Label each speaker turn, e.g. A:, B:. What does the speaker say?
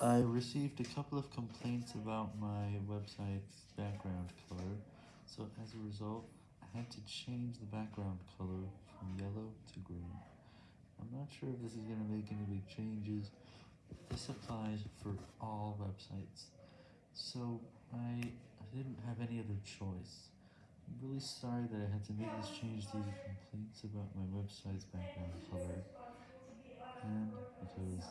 A: I received a couple of complaints about my website's background color, so as a result, I had to change the background color from yellow to green. I'm not sure if this is going to make any big changes, but this applies for all websites, so I didn't have any other choice. I'm really sorry that I had to make this change due to complaints about my website's background color, and because.